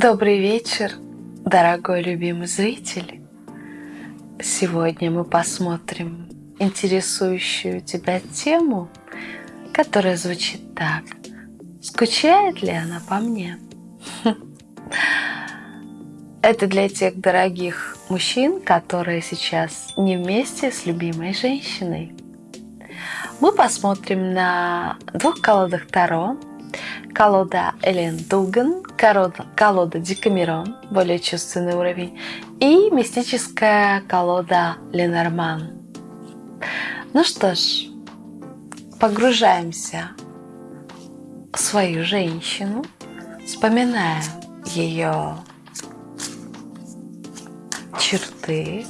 Добрый вечер, дорогой любимый зритель. Сегодня мы посмотрим интересующую тебя тему, которая звучит так. Скучает ли она по мне? Это для тех дорогих мужчин, которые сейчас не вместе с любимой женщиной. Мы посмотрим на двух колодах Таро. Колода Элен Дуган, колода, колода Декамерон, более чувственный уровень, и мистическая колода Ленорман. Ну что ж, погружаемся в свою женщину, вспоминаем ее черты,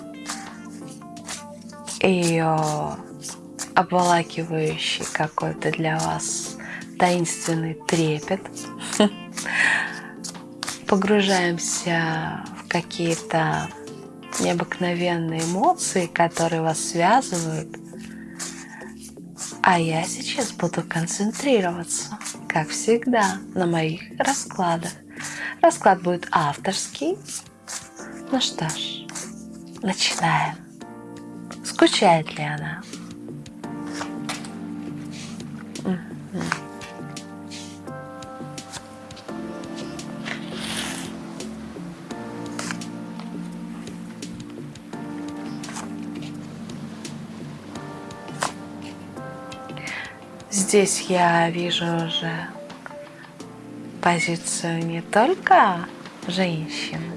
ее обволакивающий какой-то для вас таинственный трепет. Погружаемся в какие-то необыкновенные эмоции, которые вас связывают. А я сейчас буду концентрироваться, как всегда, на моих раскладах. Расклад будет авторский. Ну что ж, начинаем. Скучает ли она? Здесь я вижу уже позицию не только женщины,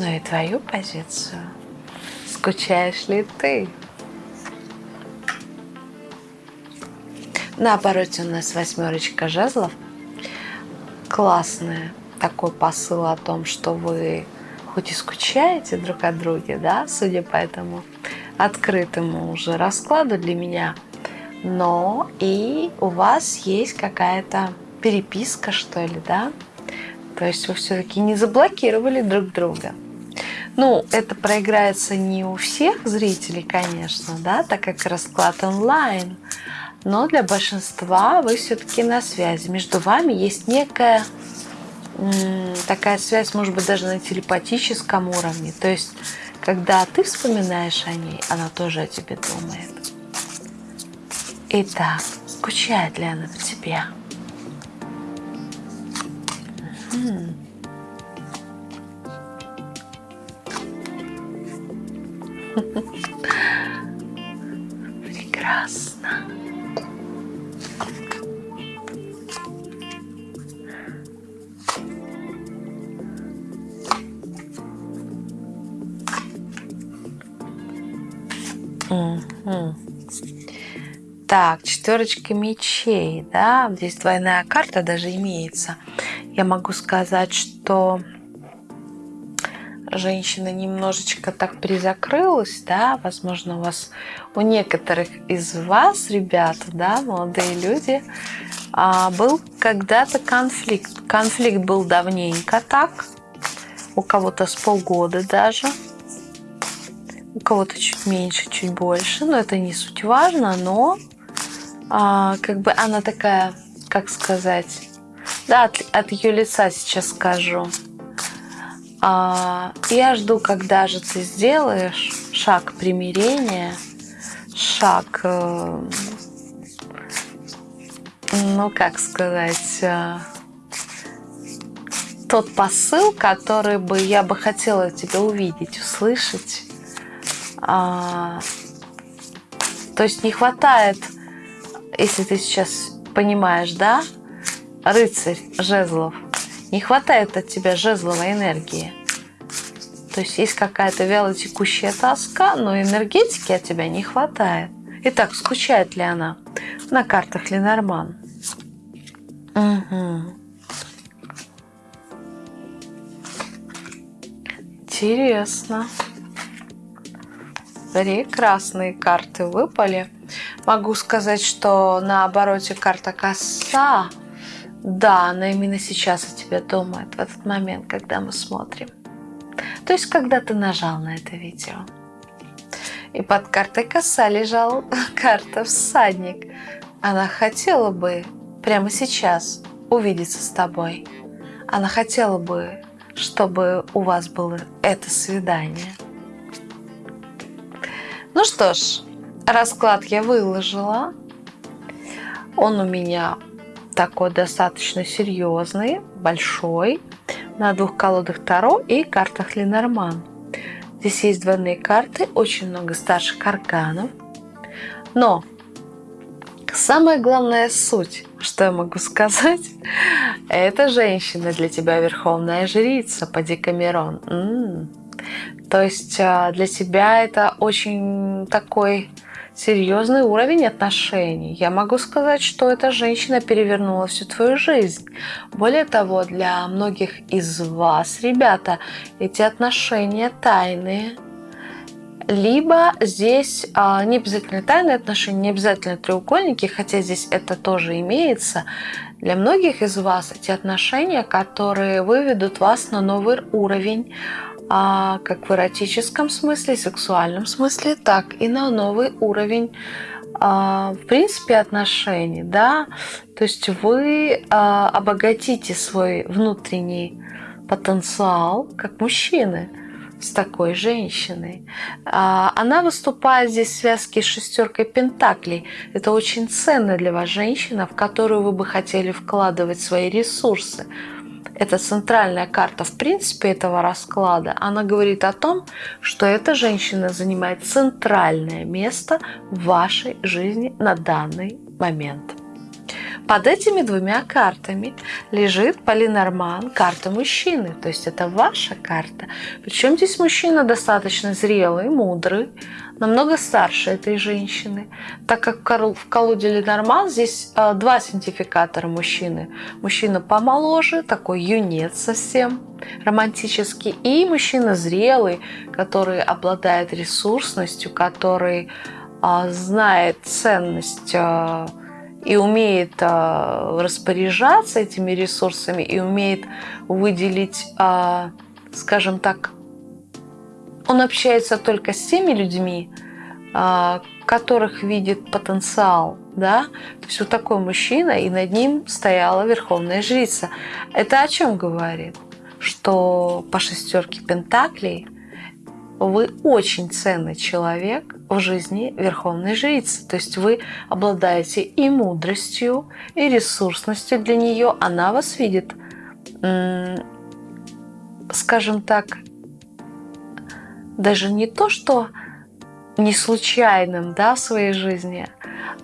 но и твою позицию. Скучаешь ли ты? На обороте у нас восьмерочка жезлов. Классный такой посыл о том, что вы хоть и скучаете друг от друга, да, судя по этому открытому уже раскладу для меня, но и у вас есть какая-то переписка, что ли, да? То есть вы все-таки не заблокировали друг друга. Ну, это проиграется не у всех зрителей, конечно, да, так как расклад онлайн но для большинства вы все-таки на связи. Между вами есть некая такая связь, может быть, даже на телепатическом уровне. То есть, когда ты вспоминаешь о ней, она тоже о тебе думает. Итак, скучает ли она по тебе? Прекрасно. Угу. Так, четверочка мечей, да, здесь двойная карта даже имеется. Я могу сказать, что женщина немножечко так призакрылась, да, возможно, у вас, у некоторых из вас, ребята, да, молодые люди, а, был когда-то конфликт. Конфликт был давненько так, у кого-то с полгода даже, у кого-то чуть меньше, чуть больше, но это не суть важно, но а, как бы она такая, как сказать, да, от, от ее лица сейчас скажу. А, я жду, когда же ты сделаешь шаг примирения, шаг, э, ну как сказать, э, тот посыл, который бы я бы хотела тебя увидеть, услышать. А, то есть не хватает, если ты сейчас понимаешь, да, рыцарь жезлов, не хватает от тебя жезловой энергии. То есть есть какая-то вяло текущая тоска, но энергетики от тебя не хватает. Итак, скучает ли она на картах Ленорман? Угу. Интересно. Прекрасные карты выпали. Могу сказать, что на обороте карта коса. Да, она именно сейчас о тебе думает, в этот момент, когда мы смотрим. То есть, когда ты нажал на это видео. И под картой коса лежала карта всадник. Она хотела бы прямо сейчас увидеться с тобой. Она хотела бы чтобы у вас было это свидание. Ну что ж, расклад я выложила. Он у меня такой достаточно серьезный, большой, на двух колодах Таро и картах Ленорман. Здесь есть двойные карты, очень много старших арканов. Но самая главная суть, что я могу сказать, это женщина для тебя верховная жрица по Декамерон. М-м. То есть а, для тебя это очень такой серьезный уровень отношений. Я могу сказать, что эта женщина перевернула всю твою жизнь. Более того, для многих из вас, ребята, эти отношения тайные. Либо здесь а, не обязательно тайные отношения, не обязательно треугольники, хотя здесь это тоже имеется. Для многих из вас эти отношения, которые выведут вас на новый уровень, а, как в эротическом смысле, сексуальном смысле, так и на новый уровень а, в принципе отношений, да, то есть вы а, обогатите свой внутренний потенциал как мужчины с такой женщиной. Она выступает здесь в связке с шестеркой пентаклей. Это очень ценно для вас женщина, в которую вы бы хотели вкладывать свои ресурсы это центральная карта в принципе этого расклада, она говорит о том, что эта женщина занимает центральное место в вашей жизни на данный момент. Под этими двумя картами лежит Полинорман, карта мужчины, то есть это ваша карта. Причем здесь мужчина достаточно зрелый, мудрый, намного старше этой женщины, так как в колоде Ленорман здесь э, два синтификатора мужчины. Мужчина помоложе, такой юнец совсем, романтический, и мужчина зрелый, который обладает ресурсностью, который э, знает ценность э, и умеет распоряжаться этими ресурсами, и умеет выделить, скажем так, он общается только с теми людьми, а, которых видит потенциал, да, то есть вот такой мужчина, и над ним стояла верховная жрица. Это о чем говорит? Что по шестерке пентаклей вы очень ценный человек в жизни верховной жрицы. То есть вы обладаете и мудростью, и ресурсностью для нее. Она вас видит, скажем так, даже не то, что не случайным да, в своей жизни,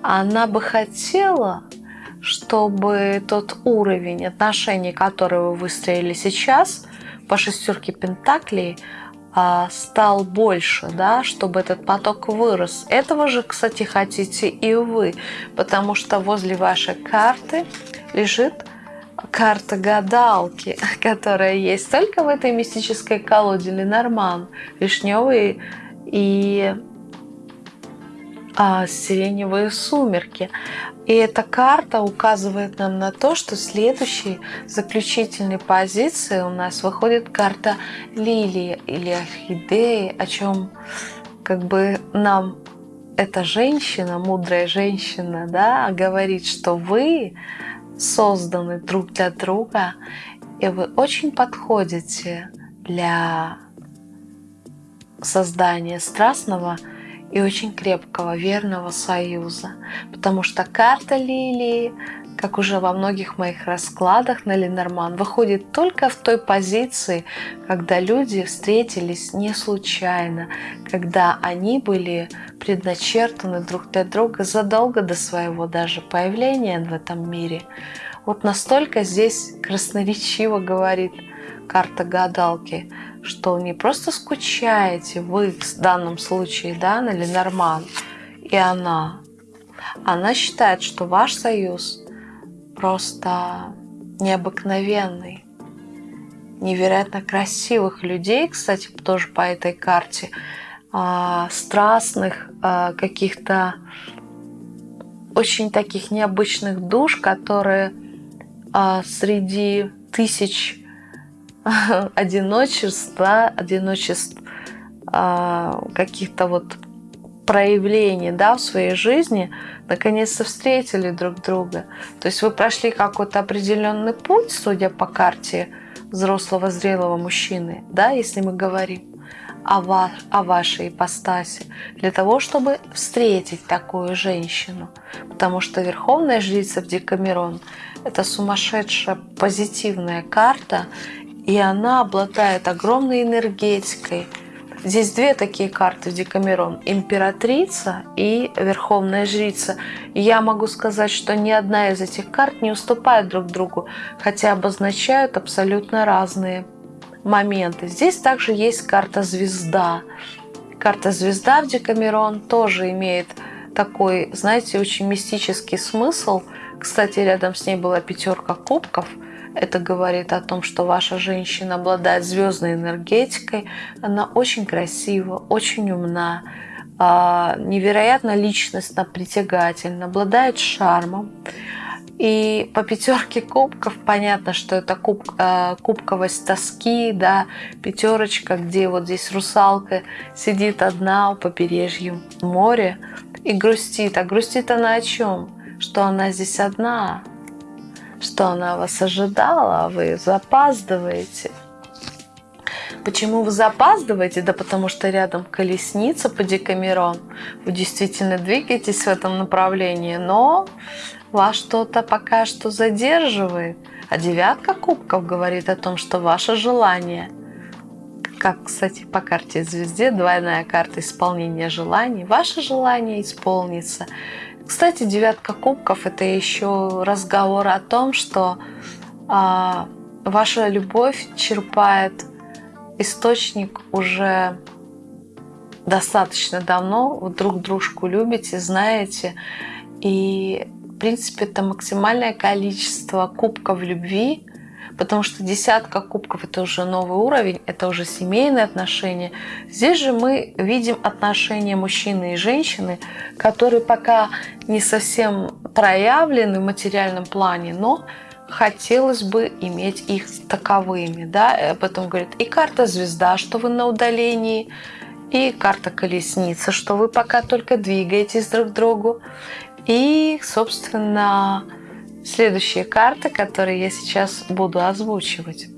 она бы хотела, чтобы тот уровень отношений, который вы выстроили сейчас по шестерке Пентаклей, стал больше, да, чтобы этот поток вырос. Этого же, кстати, хотите и вы, потому что возле вашей карты лежит карта гадалки, которая есть только в этой мистической колоде Ленорман, вишневые и а, сиреневые сумерки. И эта карта указывает нам на то, что следующей заключительной позиции у нас выходит карта лилии или орхидеи, о чем как бы нам эта женщина, мудрая женщина, да, говорит, что вы созданы друг для друга, и вы очень подходите для создания страстного и очень крепкого, верного союза. Потому что карта лилии как уже во многих моих раскладах на Ленорман, выходит только в той позиции, когда люди встретились не случайно, когда они были предначертаны друг для друга задолго до своего даже появления в этом мире. Вот настолько здесь красноречиво говорит карта гадалки, что не просто скучаете вы в данном случае да, на Ленорман и она, она считает, что ваш союз просто необыкновенный, невероятно красивых людей, кстати, тоже по этой карте, а, страстных, а, каких-то очень таких необычных душ, которые а, среди тысяч одиночеств, да, одиночеств каких-то вот проявлений да, в своей жизни наконец-то встретили друг друга. То есть вы прошли какой-то определенный путь, судя по карте взрослого зрелого мужчины, да, если мы говорим о, ва о вашей ипостаси, для того, чтобы встретить такую женщину. Потому что Верховная Жрица в Декамерон – это сумасшедшая позитивная карта, и она обладает огромной энергетикой. Здесь две такие карты в Декамерон – императрица и верховная жрица. И я могу сказать, что ни одна из этих карт не уступает друг другу, хотя обозначают абсолютно разные моменты. Здесь также есть карта звезда. Карта звезда в Декамерон тоже имеет такой, знаете, очень мистический смысл. Кстати, рядом с ней была пятерка кубков. Это говорит о том, что ваша женщина обладает звездной энергетикой. Она очень красива, очень умна, а, невероятно личностно притягательна, обладает шармом. И по пятерке кубков понятно, что это куб, э, кубковость тоски, да, пятерочка, где вот здесь русалка сидит одна у побережья моря и грустит. А грустит она о чем? Что она здесь одна, что она вас ожидала, а вы запаздываете. Почему вы запаздываете? Да потому что рядом колесница по Декамерон. Вы действительно двигаетесь в этом направлении, но вас что-то пока что задерживает. А девятка кубков говорит о том, что ваше желание, как, кстати, по карте звезде, двойная карта исполнения желаний, ваше желание исполнится. Кстати, девятка кубков – это еще разговор о том, что а, ваша любовь черпает источник уже достаточно давно, вы друг дружку любите, знаете, и в принципе, это максимальное количество кубков любви, потому что десятка кубков – это уже новый уровень, это уже семейные отношения. Здесь же мы видим отношения мужчины и женщины, которые пока не совсем проявлены в материальном плане, но хотелось бы иметь их таковыми. Да? Об этом говорит и карта звезда, что вы на удалении, и карта колесница, что вы пока только двигаетесь друг к другу. И, собственно, следующие карты, которые я сейчас буду озвучивать.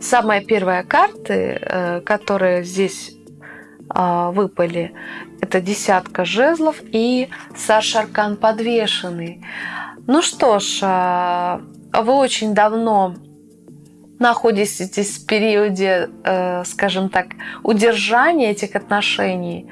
Самая первая карты, э, которые здесь а, выпали, это десятка жезлов и Саша Аркан подвешенный. Ну что ж, а, вы очень давно находитесь в периоде, э, скажем так, удержания этих отношений,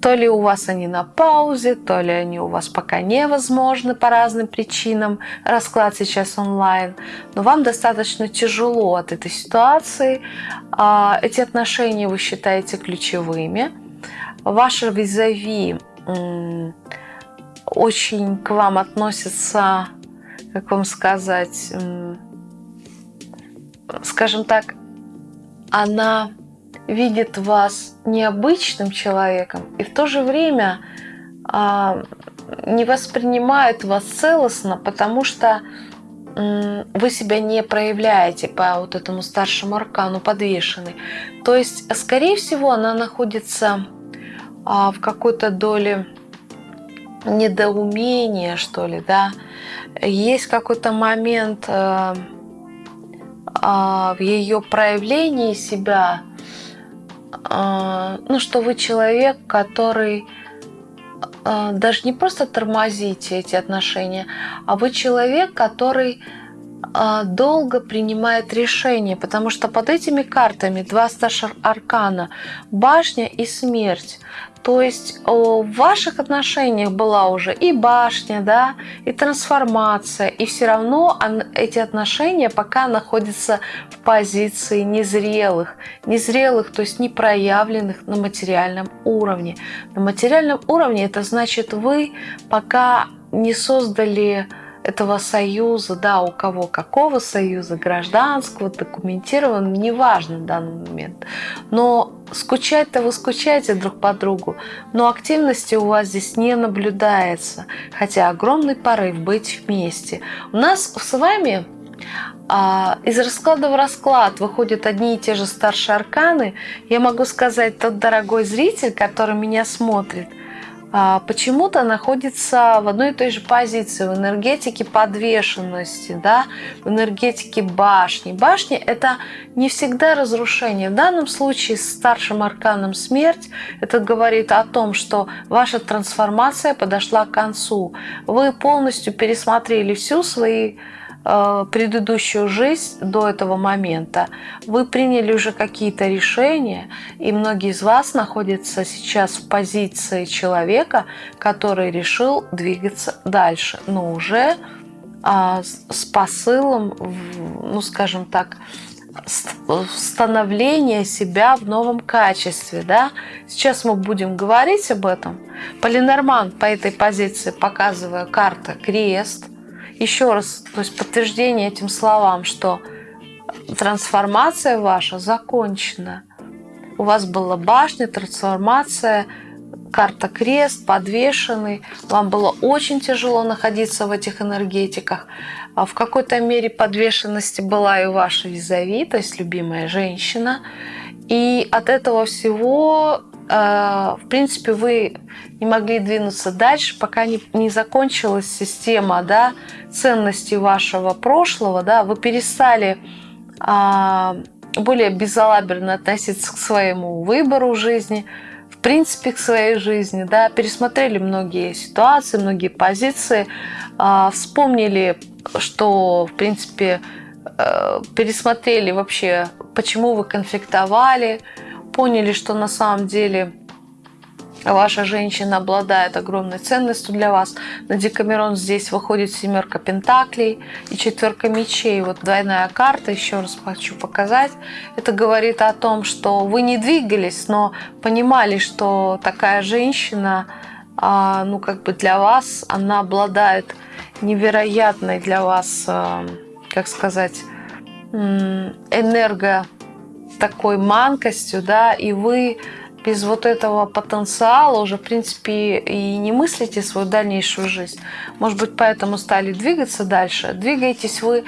то ли у вас они на паузе, то ли они у вас пока невозможны по разным причинам, расклад сейчас онлайн, но вам достаточно тяжело от этой ситуации, а, эти отношения вы считаете ключевыми, ваши визави очень к вам относятся, как вам сказать, скажем так, она видит вас необычным человеком и в то же время а, не воспринимает вас целостно, потому что вы себя не проявляете по вот этому старшему аркану подвешенный. То есть, скорее всего, она находится а, в какой-то доле недоумения, что ли, да. Есть какой-то момент а, в ее проявлении себя, а, ну, что вы человек, который а, даже не просто тормозите эти отношения, а вы человек, который долго принимает решения, потому что под этими картами два старших аркана – башня и смерть. То есть в ваших отношениях была уже и башня, да, и трансформация, и все равно эти отношения пока находятся в позиции незрелых. Незрелых, то есть не проявленных на материальном уровне. На материальном уровне это значит вы пока не создали этого союза, да, у кого какого союза, гражданского, документированного, неважно в данный момент. Но скучать-то вы скучаете друг по другу, но активности у вас здесь не наблюдается, хотя огромный порыв быть вместе. У нас с вами а, из расклада в расклад выходят одни и те же старшие арканы. Я могу сказать, тот дорогой зритель, который меня смотрит, почему-то находится в одной и той же позиции, в энергетике подвешенности, да, в энергетике башни. Башни – это не всегда разрушение. В данном случае с старшим арканом смерть это говорит о том, что ваша трансформация подошла к концу. Вы полностью пересмотрели всю свои предыдущую жизнь до этого момента, вы приняли уже какие-то решения, и многие из вас находятся сейчас в позиции человека, который решил двигаться дальше, но уже а, с посылом, ну скажем так, становления себя в новом качестве. Да? Сейчас мы будем говорить об этом. Полинорман по этой позиции, показывая карта крест – еще раз, то есть подтверждение этим словам, что трансформация ваша закончена. У вас была башня, трансформация, карта крест, подвешенный. Вам было очень тяжело находиться в этих энергетиках. А в какой-то мере подвешенности была и ваша визави, то есть любимая женщина. И от этого всего в принципе, вы не могли двинуться дальше, пока не, не закончилась система да, ценностей вашего прошлого, да, вы перестали а, более безалаберно относиться к своему выбору жизни, в принципе, к своей жизни, да, пересмотрели многие ситуации, многие позиции, а, вспомнили, что, в принципе, э, пересмотрели вообще, почему вы конфликтовали, поняли, что на самом деле ваша женщина обладает огромной ценностью для вас. На Декамерон здесь выходит семерка пентаклей и четверка мечей. Вот двойная карта, еще раз хочу показать. Это говорит о том, что вы не двигались, но понимали, что такая женщина, а, ну как бы для вас, она обладает невероятной для вас, а, как сказать, энерго такой манкостью, да, и вы без вот этого потенциала уже, в принципе, и не мыслите свою дальнейшую жизнь. Может быть, поэтому стали двигаться дальше. Двигаетесь вы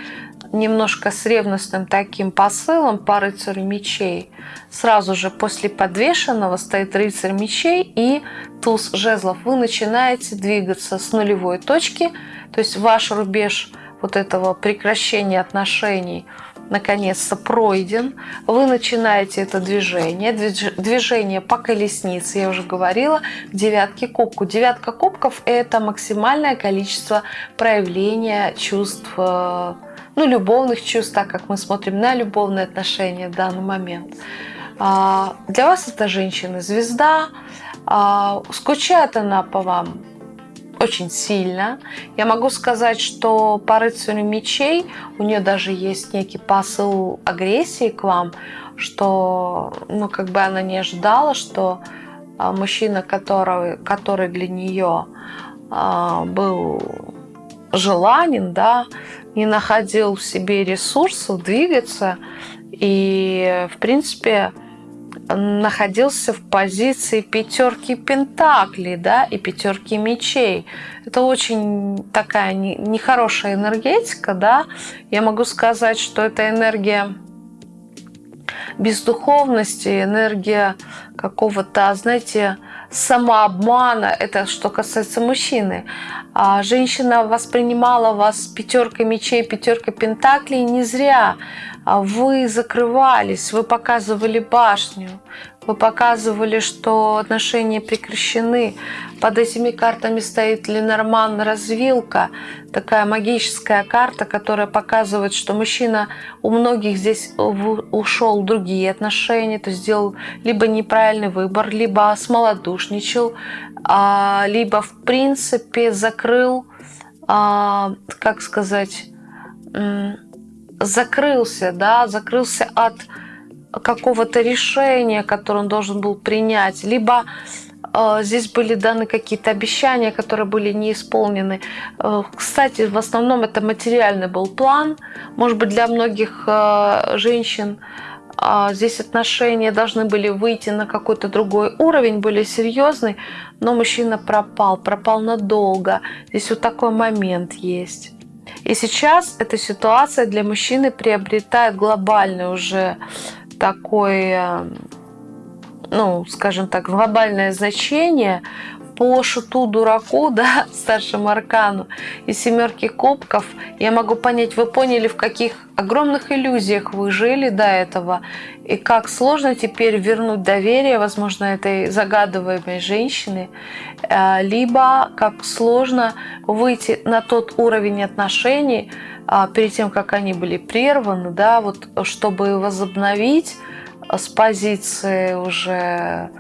немножко с ревностным таким посылом по рыцарю мечей. Сразу же после подвешенного стоит рыцарь мечей и туз жезлов. Вы начинаете двигаться с нулевой точки, то есть ваш рубеж вот этого прекращения отношений – наконец-то пройден, вы начинаете это движение, движение по колеснице, я уже говорила, к девятке кубку. Девятка кубков – это максимальное количество проявления чувств, э, ну, любовных чувств, так как мы смотрим на любовные отношения в данный момент. А, для вас это женщина-звезда, а, скучает она по вам очень сильно. Я могу сказать, что по рыцарю мечей у нее даже есть некий посыл агрессии к вам, что ну, как бы она не ожидала, что а, мужчина, который, который для нее а, был желанен, да, не находил в себе ресурсов двигаться. И, в принципе, находился в позиции пятерки пентаклей да, и пятерки мечей. Это очень такая нехорошая энергетика. Да? Я могу сказать, что это энергия бездуховности, энергия какого-то, знаете, самообмана. Это что касается мужчины. А женщина воспринимала вас пятеркой мечей, пятеркой пентаклей не зря. А вы закрывались, вы показывали башню, вы показывали, что отношения прекращены. Под этими картами стоит Ленорман развилка, такая магическая карта, которая показывает, что мужчина у многих здесь ушел в другие отношения, то есть сделал либо неправильный выбор, либо смолодушничал, а, либо в принципе закрыл, а, как сказать, закрылся, да, закрылся от какого-то решения, которое он должен был принять, либо э, здесь были даны какие-то обещания, которые были не исполнены. Э, кстати, в основном это материальный был план. Может быть, для многих э, женщин здесь отношения должны были выйти на какой-то другой уровень, более серьезный, но мужчина пропал, пропал надолго. Здесь вот такой момент есть. И сейчас эта ситуация для мужчины приобретает глобальный уже такой, э, ну, скажем так, глобальное значение по шуту дураку, да, старшему аркану и семерки кубков, я могу понять, вы поняли, в каких огромных иллюзиях вы жили до этого, и как сложно теперь вернуть доверие, возможно, этой загадываемой женщины, э, либо как сложно выйти на тот уровень отношений, а, перед тем, как они были прерваны, да, вот чтобы возобновить с позиции уже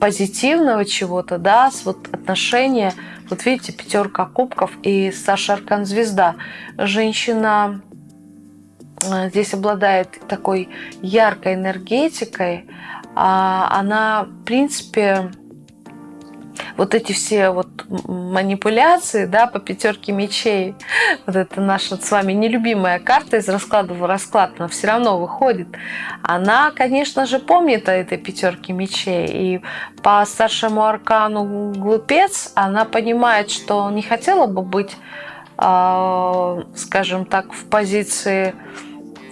позитивного чего-то, да, с вот отношения, вот видите, пятерка кубков и Саша Аркан Звезда. Женщина э, здесь обладает такой яркой энергетикой, а она, в принципе, вот эти все вот манипуляции, да, по пятерке мечей, вот это наша с вами нелюбимая карта из расклада в расклад, но все равно выходит, она, конечно же, помнит о этой пятерке мечей, и по старшему аркану глупец она понимает, что не хотела бы быть, э, скажем так, в позиции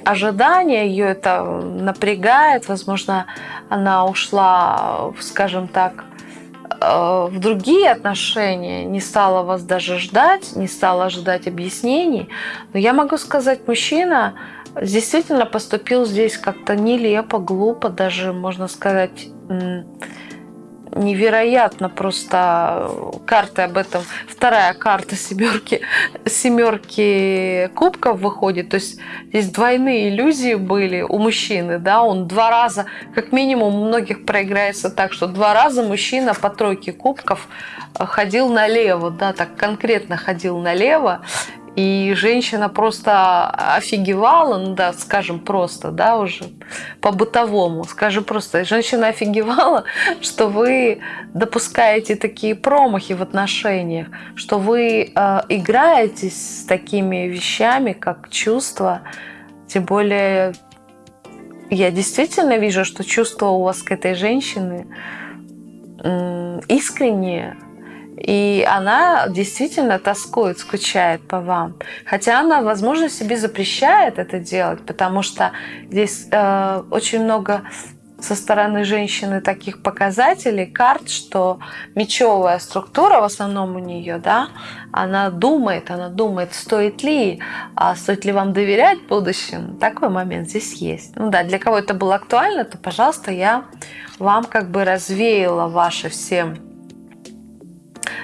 ожидания, ее это напрягает, возможно, она ушла, скажем так, в другие отношения, не стала вас даже ждать, не стала ожидать объяснений. Но я могу сказать, мужчина действительно поступил здесь как-то нелепо, глупо, даже, можно сказать, невероятно просто карты об этом. Вторая карта семерки, семерки кубков выходит. То есть здесь двойные иллюзии были у мужчины. Да? Он два раза, как минимум у многих проиграется так, что два раза мужчина по тройке кубков ходил налево, да, так конкретно ходил налево, и женщина просто офигевала, ну да, скажем просто, да, уже по-бытовому, скажем просто, женщина офигевала, что вы допускаете такие промахи в отношениях, что вы э, играетесь с такими вещами, как чувства, тем более я действительно вижу, что чувства у вас к этой женщине искренние, и она действительно тоскует, скучает по вам. Хотя она, возможно, себе запрещает это делать, потому что здесь э, очень много со стороны женщины таких показателей, карт, что мечевая структура в основном у нее, да, она думает, она думает, стоит ли, а стоит ли вам доверять в будущем. Такой момент здесь есть. Ну да, для кого это было актуально, то, пожалуйста, я вам как бы развеяла ваши все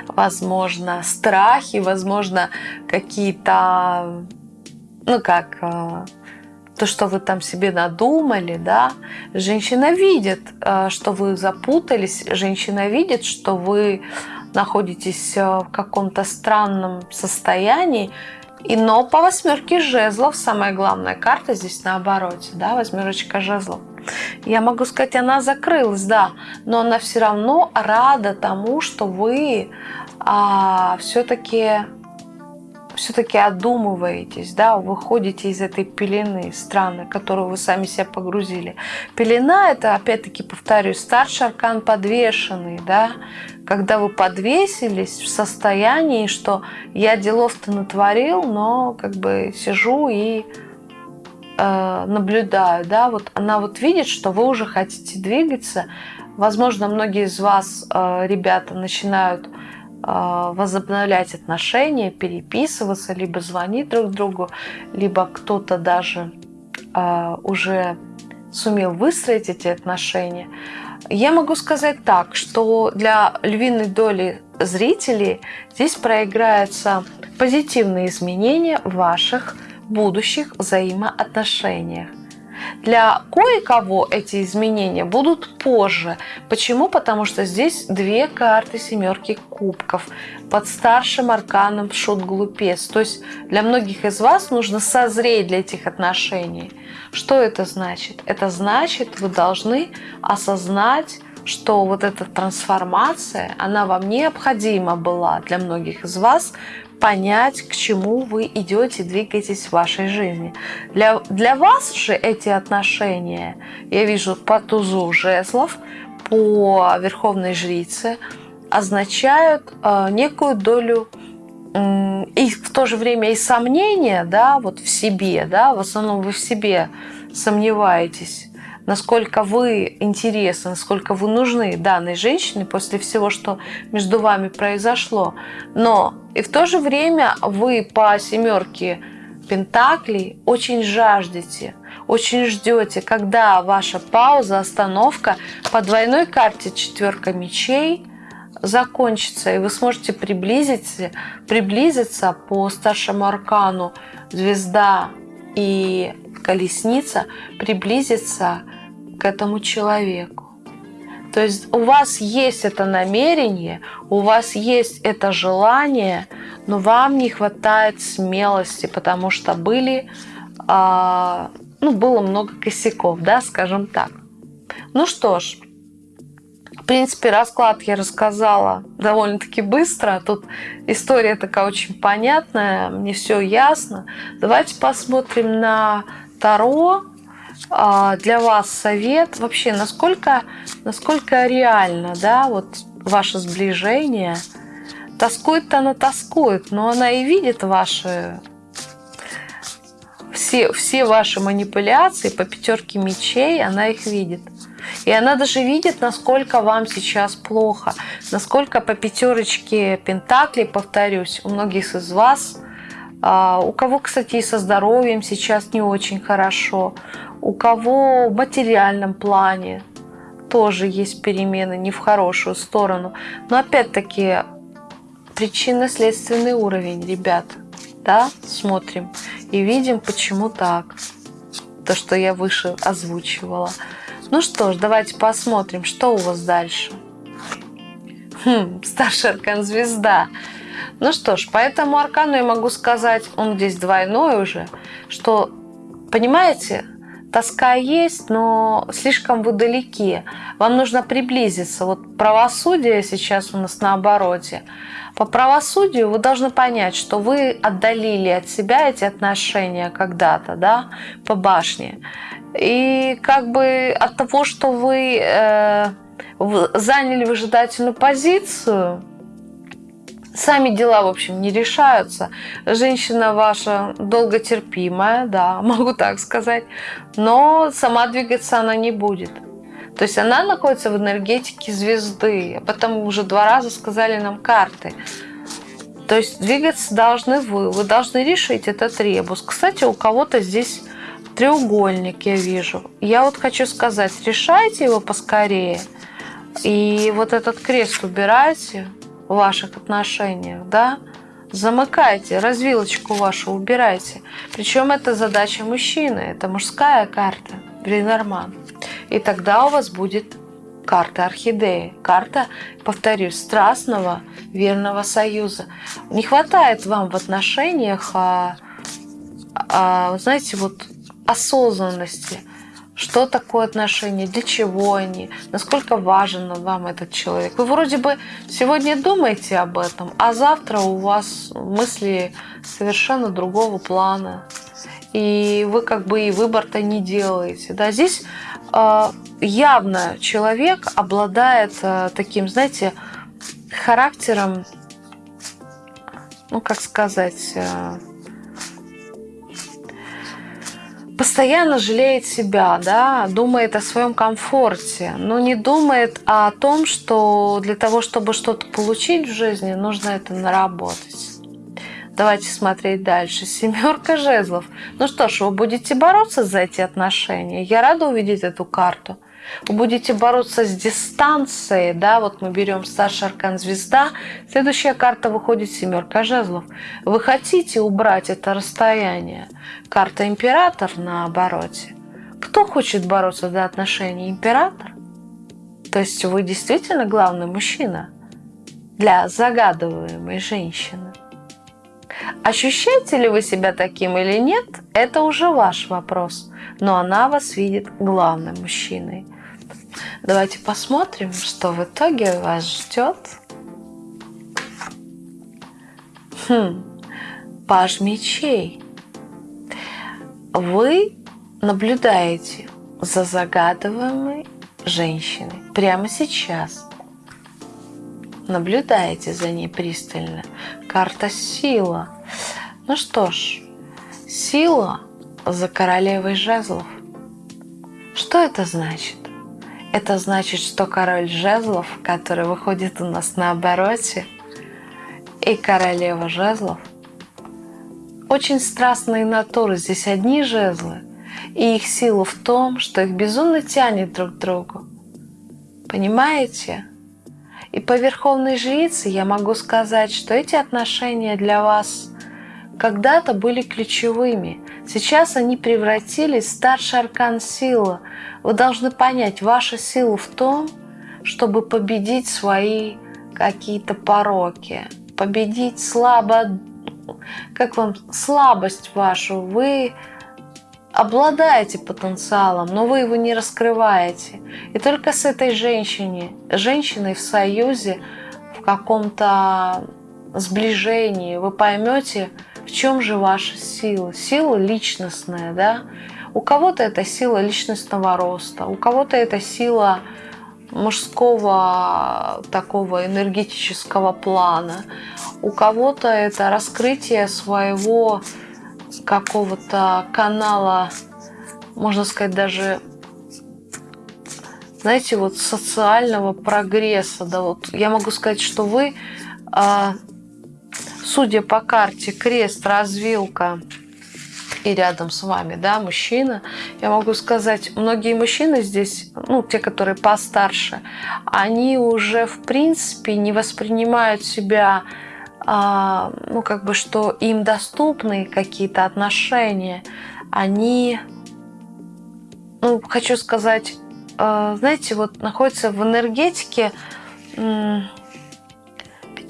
возможно, страхи, возможно, какие-то, ну как, э, то, что вы там себе надумали, да, женщина видит, э, что вы запутались, женщина видит, что вы находитесь э, в каком-то странном состоянии, и но по восьмерке жезлов самая главная карта здесь наоборот, да, восьмерочка жезлов. Я могу сказать, она закрылась, да, но она все равно рада тому, что вы а, все-таки все-таки одумываетесь, да, выходите из этой пелены странной, которую вы сами себя погрузили. Пелена – это, опять-таки, повторюсь, старший аркан подвешенный, да, когда вы подвесились в состоянии, что я делов-то натворил, но как бы сижу и наблюдаю, да, вот она вот видит, что вы уже хотите двигаться. Возможно, многие из вас, э, ребята, начинают а, возобновлять отношения, переписываться, либо звонить друг другу, либо кто-то даже уже сумел выстроить эти отношения. Я могу сказать так, что для львиной доли зрителей здесь проиграются позитивные изменения ваших будущих взаимоотношениях. Для кое-кого эти изменения будут позже. Почему? Потому что здесь две карты семерки кубков под старшим арканом шут-глупец. То есть для многих из вас нужно созреть для этих отношений. Что это значит? Это значит, вы должны осознать, что вот эта трансформация, она вам необходима была для многих из вас, понять, к чему вы идете, двигаетесь в вашей жизни. Для, для вас же эти отношения, я вижу по тузу жезлов, по верховной жрице, означают э, некую долю э, и в то же время и сомнения да, вот в себе, да, в основном вы в себе сомневаетесь, насколько вы интересны, насколько вы нужны данной женщине после всего, что между вами произошло. Но и в то же время вы по семерке Пентаклей очень жаждете, очень ждете, когда ваша пауза, остановка по двойной карте четверка мечей закончится, и вы сможете приблизиться, приблизиться по старшему аркану звезда и колесница, приблизиться к этому человеку. То есть у вас есть это намерение, у вас есть это желание, но вам не хватает смелости, потому что были, а, ну, было много косяков, да, скажем так. Ну что ж, в принципе, расклад я рассказала довольно-таки быстро. Тут история такая очень понятная, мне все ясно. Давайте посмотрим на Таро. А, для вас совет вообще, насколько, насколько реально, да, вот ваше сближение. Тоскует-то она тоскует, но она и видит ваши все, все ваши манипуляции по пятерке мечей, она их видит. И она даже видит, насколько вам сейчас плохо, насколько по пятерочке пентаклей, повторюсь, у многих из вас, у кого, кстати, и со здоровьем сейчас не очень хорошо, у кого в материальном плане тоже есть перемены не в хорошую сторону. Но опять-таки причинно-следственный уровень, ребят, да, смотрим и видим, почему так. То, что я выше озвучивала. Ну что ж, давайте посмотрим, что у вас дальше. Хм, старший аркан звезда. Ну что ж, по этому аркану я могу сказать, он здесь двойной уже, что, понимаете, тоска есть, но слишком вы далеки. Вам нужно приблизиться. Вот правосудие сейчас у нас на обороте. По правосудию вы должны понять, что вы отдалили от себя эти отношения когда-то, да, по башне. И как бы от того, что вы э, заняли выжидательную позицию, Сами дела, в общем, не решаются. Женщина ваша долготерпимая, да, могу так сказать, но сама двигаться она не будет. То есть она находится в энергетике звезды. Об этом уже два раза сказали нам карты. То есть двигаться должны вы. Вы должны решить этот ребус. Кстати, у кого-то здесь треугольник, я вижу. Я вот хочу сказать, решайте его поскорее. И вот этот крест убирайте в ваших отношениях, да, замыкайте, развилочку вашу убирайте. Причем это задача мужчины, это мужская карта, Бринорман. И тогда у вас будет карта орхидеи, карта, повторюсь, страстного, верного союза. Не хватает вам в отношениях, а, а, знаете, вот осознанности, что такое отношения, для чего они, насколько важен вам этот человек. Вы вроде бы сегодня думаете об этом, а завтра у вас мысли совершенно другого плана. И вы как бы и выбор-то не делаете. Да? Здесь э, явно человек обладает э, таким, знаете, характером, ну как сказать, э, постоянно жалеет себя, да, думает о своем комфорте, но не думает о том, что для того, чтобы что-то получить в жизни, нужно это наработать. Давайте смотреть дальше. Семерка жезлов. Ну что ж, вы будете бороться за эти отношения. Я рада увидеть эту карту. Будете бороться с дистанцией, да, вот мы берем старший аркан звезда, следующая карта выходит семерка жезлов. Вы хотите убрать это расстояние. Карта император на обороте. Кто хочет бороться за отношения? Император? То есть вы действительно главный мужчина для загадываемой женщины. Ощущаете ли вы себя таким или нет, это уже ваш вопрос. Но она вас видит главным мужчиной. Давайте посмотрим, что в итоге вас ждет. Хм, паж мечей. Вы наблюдаете за загадываемой женщиной прямо сейчас. Наблюдаете за ней пристально. Карта сила. Ну что ж, сила за королевой жезлов. Что это значит? Это значит, что король жезлов, который выходит у нас на обороте, и королева жезлов, очень страстные натуры. Здесь одни жезлы, и их сила в том, что их безумно тянет друг к другу. Понимаете? И по верховной жрице я могу сказать, что эти отношения для вас когда-то были ключевыми. Сейчас они превратились в старший аркан силы. Вы должны понять, ваша сила в том, чтобы победить свои какие-то пороки, победить слабо, как вам, слабость вашу. Вы обладаете потенциалом, но вы его не раскрываете. И только с этой женщиной, женщиной в союзе, в каком-то сближении вы поймете, в чем же ваша сила. Сила личностная, да? У кого-то это сила личностного роста, у кого-то это сила мужского такого энергетического плана, у кого-то это раскрытие своего какого-то канала, можно сказать, даже, знаете, вот социального прогресса. Да, вот я могу сказать, что вы, а, судя по карте, крест, развилка и рядом с вами, да, мужчина, я могу сказать, многие мужчины здесь, ну, те, которые постарше, они уже, в принципе, не воспринимают себя а, ну, как бы, что им доступны какие-то отношения, они, ну, хочу сказать, а, знаете, вот находятся в энергетике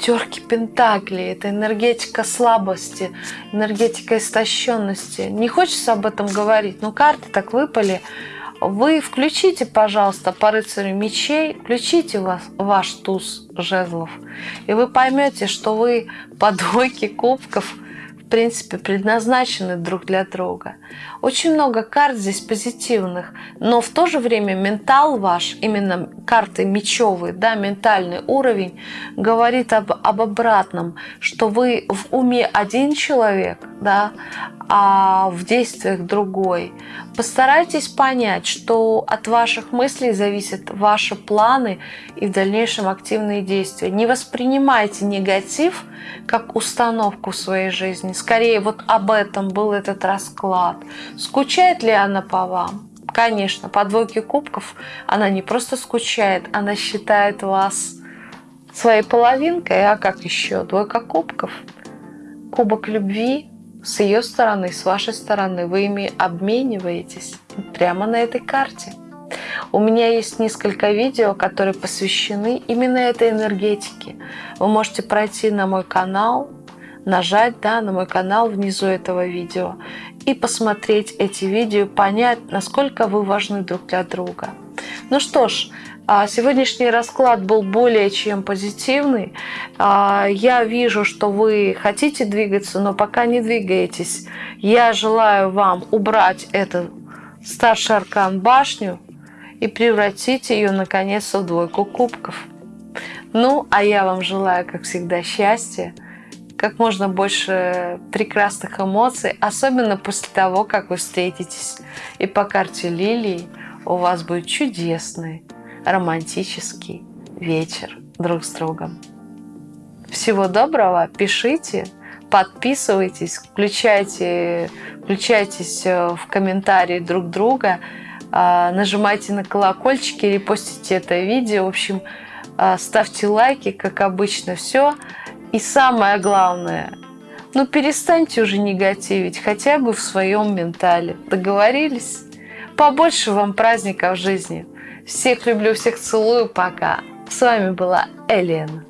пятерки пентаклей. Это энергетика слабости, энергетика истощенности. Не хочется об этом говорить, но карты так выпали. Вы включите, пожалуйста, по рыцарю мечей, включите вас, ваш туз жезлов, и вы поймете, что вы по двойке кубков – принципе, предназначены друг для друга. Очень много карт здесь позитивных, но в то же время ментал ваш, именно карты мечевые, да, ментальный уровень, говорит об, об обратном, что вы в уме один человек, да, а в действиях другой. Постарайтесь понять, что от ваших мыслей зависят ваши планы и в дальнейшем активные действия. Не воспринимайте негатив как установку в своей жизни. Скорее, вот об этом был этот расклад. Скучает ли она по вам? Конечно, по двойке кубков она не просто скучает, она считает вас своей половинкой, а как еще? Двойка кубков. Кубок любви с ее стороны, с вашей стороны. Вы ими обмениваетесь прямо на этой карте. У меня есть несколько видео, которые посвящены именно этой энергетике. Вы можете пройти на мой канал, нажать да, на мой канал внизу этого видео и посмотреть эти видео, понять, насколько вы важны друг для друга. Ну что ж, сегодняшний расклад был более чем позитивный. А, я вижу, что вы хотите двигаться, но пока не двигаетесь. Я желаю вам убрать этот старший аркан башню и превратить ее наконец в двойку кубков. Ну, а я вам желаю, как всегда, счастья, как можно больше прекрасных эмоций, особенно после того, как вы встретитесь. И по карте Лилии у вас будет чудесный, романтический вечер друг с другом. Всего доброго, пишите, подписывайтесь, включайте, включайтесь э, в комментарии друг друга, а, нажимайте на колокольчики, репостите это видео. В общем, а, ставьте лайки, как обычно, все. И самое главное, ну перестаньте уже негативить, хотя бы в своем ментале. Договорились? Побольше вам праздников в жизни. Всех люблю, всех целую, пока. С вами была Элена.